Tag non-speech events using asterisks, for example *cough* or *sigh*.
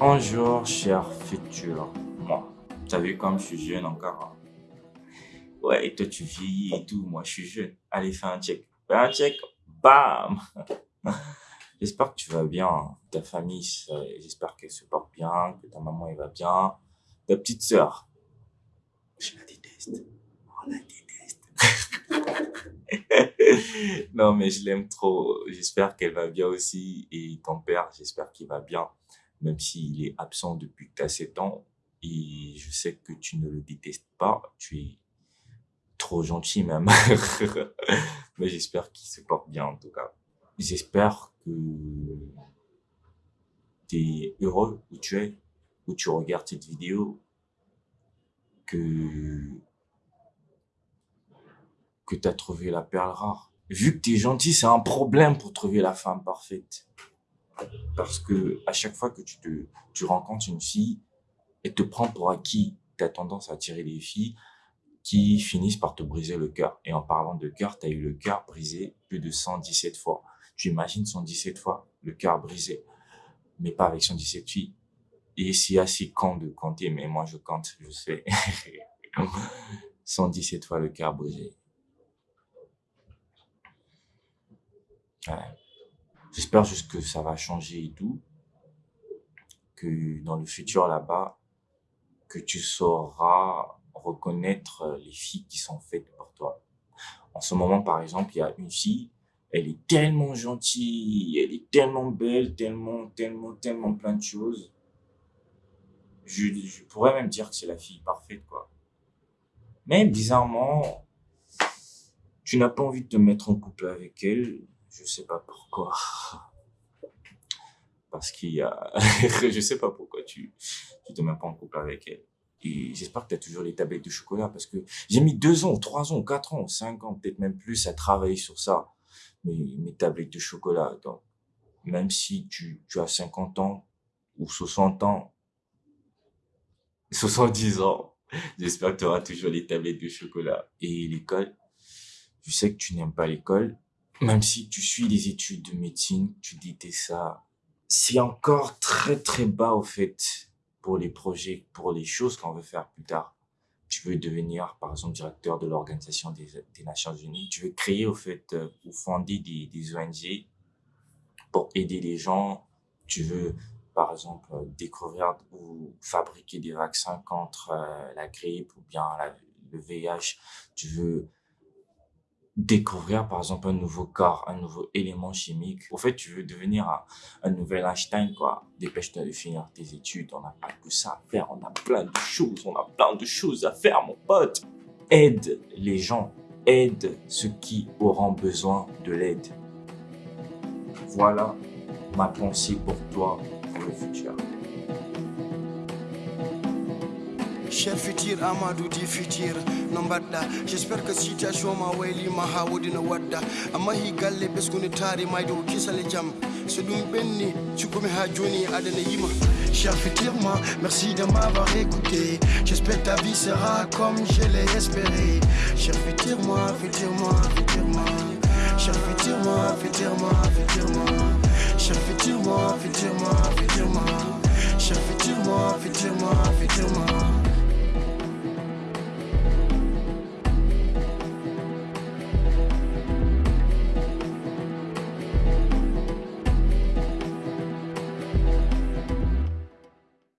Bonjour, cher futur moi. T'as vu comme je suis jeune encore hein? Ouais, et toi tu vieillis et tout, moi je suis jeune. Allez, fais un check. Fais un check, bam *laughs* J'espère que tu vas bien, ta famille, j'espère qu'elle se porte bien, que ta maman elle va bien, ta petite sœur. Je la déteste. On la déteste. *laughs* non, mais je l'aime trop. J'espère qu'elle va bien aussi. Et ton père, j'espère qu'il va bien, même s'il est absent depuis que tu as 7 ans. Et je sais que tu ne le détestes pas. Tu es trop gentil même. *laughs* mais j'espère qu'il se porte bien en tout cas. J'espère que tu es heureux où tu es, où tu regardes cette vidéo, que, que tu as trouvé la perle rare. Vu que tu es gentil, c'est un problème pour trouver la femme parfaite. Parce que à chaque fois que tu, rencontres une fille, elle te prend pour acquis. Tu as tendance à attirer les filles qui finissent par te briser le cœur. Et en parlant de cœur, tu as eu le cœur brisé plus de 117 fois. Tu imagines 117 fois le cœur brisé, mais pas avec 117 filles. Et c'est assez con de compter, mais moi je compte, je sais. 117 fois le cœur brisé. J'espère juste que ça va changer et tout. Que dans le futur là-bas, que tu sauras reconnaître les filles qui sont faites pour toi. En ce moment, par exemple, il y a une fille, elle est tellement gentille, elle est tellement belle, tellement, tellement, tellement plein de choses. Je, je pourrais même dire que c'est la fille parfaite, quoi. Mais bizarrement, tu n'as pas envie de te mettre en couple avec elle. Je sais pas pourquoi. Parce qu'il y a... *laughs* je sais pas pourquoi tu, tu te mets pas en couple avec elle. Et j'espère que tu as toujours les tablettes de chocolat parce que j'ai mis deux ans, trois ans, quatre ans, cinq ans, peut-être même plus à travailler sur ça mes, mes tablettes de chocolat. Donc, même si tu, tu as 50 ans ou 60 ans, 70 ans, j'espère que tu auras toujours les tablettes de chocolat. Et l'école, je sais que tu n'aimes pas l'école, même si tu suis les études de médecine, tu dis ça. C'est encore très très bas au fait pour les projets, pour les choses qu'on veut faire plus tard. Tu veux devenir, par exemple, directeur de l'Organisation des, des, Nations Unies, tu veux créer, au fait, euh, ou fonder des, des ONG pour aider les gens, tu veux, par exemple, découvrir ou fabriquer des vaccins contre euh, la grippe ou bien le VIH, tu veux découvrir par exemple un nouveau corps, un nouveau élément chimique. Au fait, tu veux devenir un, nouvel Einstein, quoi. Dépêche-toi de finir tes études. On n'a pas que ça à faire. On a plein de choses. On a plein de choses à faire, mon pote. Aide les gens. Aide ceux qui auront besoin de l'aide. Voilà ma pensée pour toi pour le futur. Cher futur amadou di futur no mbaɗɗa j'espère que situation ma waylima ha wodino wadda. Amma hi galle ɓesguni taari mayde ko kisale jaam so ha joni adana yima. Cher futur moi merci de m'avoir écouté. J'espère ta vie sera comme je l'ai espéré. Cher futur moi futur moi futur moi cher futur moi futur moi futur moi cher futur moi futur moi futur moi